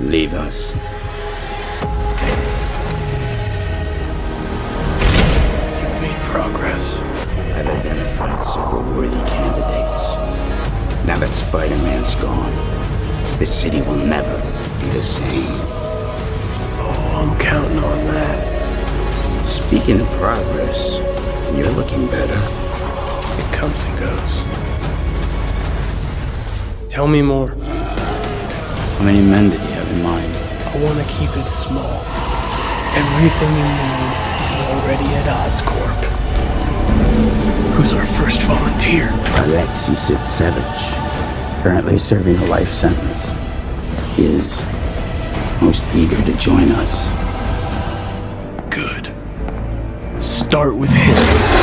Leave us. You've made progress. I've identified several worthy candidates. Now that Spider-Man's gone, the city will never be the same. Oh, I'm counting on that. Speaking of progress, you're looking better. It comes and goes. Tell me more. How many men did you in mind? I want to keep it small. Everything you need is already at Oscorp. Who's our first volunteer? Alexei Sitsevich, currently serving a life sentence, is most eager to join us. Good. Start with him.